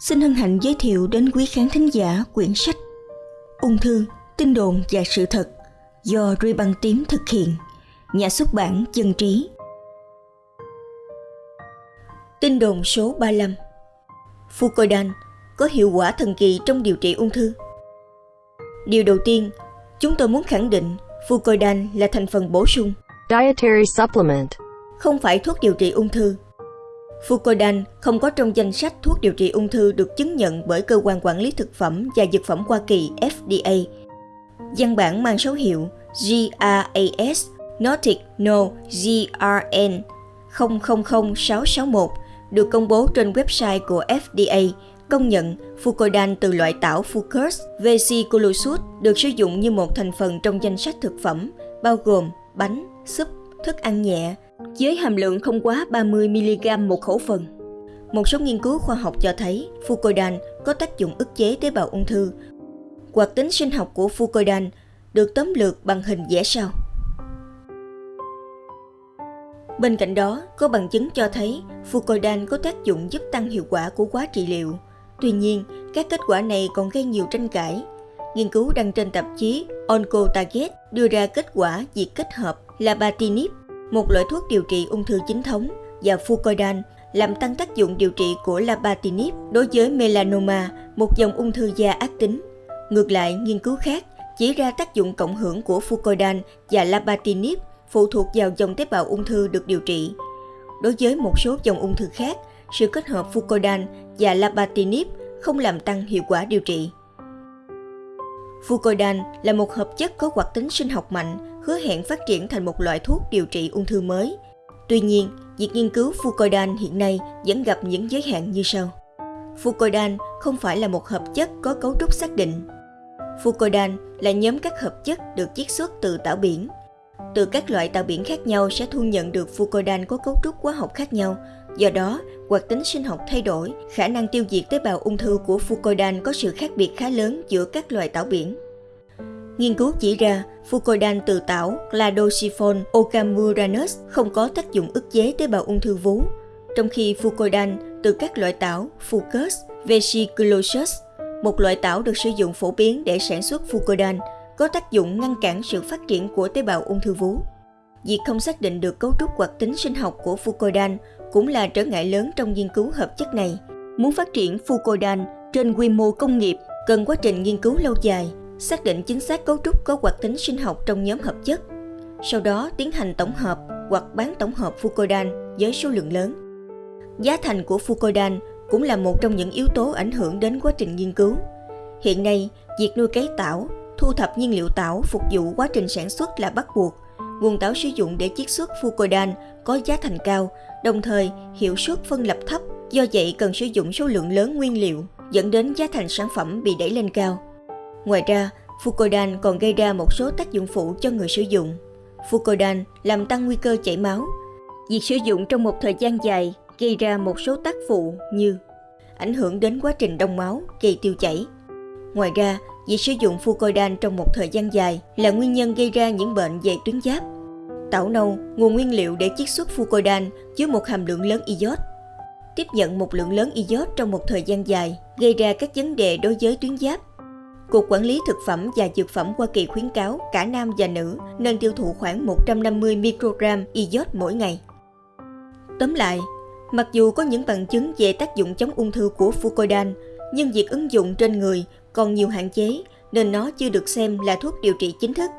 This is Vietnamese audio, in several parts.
xin hân hạnh giới thiệu đến quý khán thính giả quyển sách Ung thư, tin đồn và sự thật do Ruy Băng Tím thực hiện, nhà xuất bản Dân Trí. Tin đồn số 35 Fucodan có hiệu quả thần kỳ trong điều trị ung thư. Điều đầu tiên, chúng tôi muốn khẳng định Fucodan là thành phần bổ sung, Dietary supplement. không phải thuốc điều trị ung thư. Fucodan không có trong danh sách thuốc điều trị ung thư được chứng nhận bởi cơ quan quản lý thực phẩm và dược phẩm Hoa Kỳ FDA. Văn bản mang số hiệu GRAS Nordic No GRN 000661 được công bố trên website của FDA công nhận Fucodan từ loại tảo Fucus vesiculosus được sử dụng như một thành phần trong danh sách thực phẩm bao gồm bánh, súp, thức ăn nhẹ với hàm lượng không quá 30mg một khẩu phần. Một số nghiên cứu khoa học cho thấy fucoidan có tác dụng ức chế tế bào ung thư. Hoạt tính sinh học của fucoidan được tóm lược bằng hình vẽ sau. Bên cạnh đó, có bằng chứng cho thấy fucoidan có tác dụng giúp tăng hiệu quả của quá trị liệu. Tuy nhiên, các kết quả này còn gây nhiều tranh cãi. Nghiên cứu đăng trên tạp chí Oncotarget đưa ra kết quả việc kết hợp Labatinib, một loại thuốc điều trị ung thư chính thống, và fucoidan làm tăng tác dụng điều trị của Labatinib đối với melanoma, một dòng ung thư da ác tính. Ngược lại, nghiên cứu khác chỉ ra tác dụng cộng hưởng của fucoidan và Labatinib phụ thuộc vào dòng tế bào ung thư được điều trị. Đối với một số dòng ung thư khác, sự kết hợp fucoidan và Labatinib không làm tăng hiệu quả điều trị. Fucoidan là một hợp chất có hoạt tính sinh học mạnh, hứa hẹn phát triển thành một loại thuốc điều trị ung thư mới. Tuy nhiên, việc nghiên cứu fucoidan hiện nay vẫn gặp những giới hạn như sau. Fucoidan không phải là một hợp chất có cấu trúc xác định. Fucoidan là nhóm các hợp chất được chiết xuất từ tảo biển. Từ các loại tảo biển khác nhau sẽ thu nhận được fucoidan có cấu trúc hóa học khác nhau. Do đó, hoạt tính sinh học thay đổi, khả năng tiêu diệt tế bào ung thư của fucoidan có sự khác biệt khá lớn giữa các loài tảo biển. Nghiên cứu chỉ ra Fucoidan từ tảo Cladosiphon ocamuranus không có tác dụng ức chế tế bào ung thư vú, trong khi Fucoidan từ các loại tảo Fucus vesiculosus, một loại tảo được sử dụng phổ biến để sản xuất Fucoidan, có tác dụng ngăn cản sự phát triển của tế bào ung thư vú. Việc không xác định được cấu trúc hoặc tính sinh học của Fucoidan cũng là trở ngại lớn trong nghiên cứu hợp chất này. Muốn phát triển Fucoidan trên quy mô công nghiệp cần quá trình nghiên cứu lâu dài, xác định chính xác cấu trúc có hoạt tính sinh học trong nhóm hợp chất. Sau đó tiến hành tổng hợp hoặc bán tổng hợp Fucodan với số lượng lớn. Giá thành của Fucodan cũng là một trong những yếu tố ảnh hưởng đến quá trình nghiên cứu. Hiện nay, việc nuôi cấy tảo, thu thập nhiên liệu tảo phục vụ quá trình sản xuất là bắt buộc. Nguồn tảo sử dụng để chiết xuất Fucodan có giá thành cao, đồng thời hiệu suất phân lập thấp, do vậy cần sử dụng số lượng lớn nguyên liệu, dẫn đến giá thành sản phẩm bị đẩy lên cao. Ngoài ra, Fucodan còn gây ra một số tác dụng phụ cho người sử dụng. Fucodan làm tăng nguy cơ chảy máu. Việc sử dụng trong một thời gian dài gây ra một số tác phụ như ảnh hưởng đến quá trình đông máu, gây tiêu chảy. Ngoài ra, việc sử dụng Fucodan trong một thời gian dài là nguyên nhân gây ra những bệnh về tuyến giáp. Tảo nâu, nguồn nguyên liệu để chiết xuất Fucodan chứa một hàm lượng lớn iốt. Tiếp nhận một lượng lớn iốt trong một thời gian dài gây ra các vấn đề đối với tuyến giáp. Cục Quản lý Thực phẩm và Dược phẩm Hoa Kỳ khuyến cáo cả nam và nữ nên tiêu thụ khoảng 150 microgram iốt mỗi ngày. Tóm lại, mặc dù có những bằng chứng về tác dụng chống ung thư của Fucoidan, nhưng việc ứng dụng trên người còn nhiều hạn chế nên nó chưa được xem là thuốc điều trị chính thức.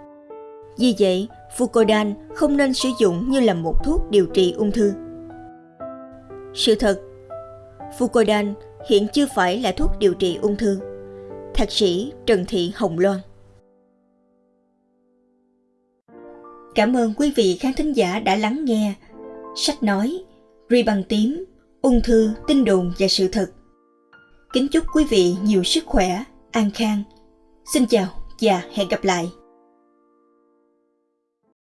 Vì vậy, Fucoidan không nên sử dụng như là một thuốc điều trị ung thư. Sự thật, Fucoidan hiện chưa phải là thuốc điều trị ung thư. Thạc sĩ Trần Thị Hồng Loan Cảm ơn quý vị khán thính giả đã lắng nghe sách nói Ri bằng tím, ung thư, tin đồn và sự thật. Kính chúc quý vị nhiều sức khỏe, an khang. Xin chào và hẹn gặp lại.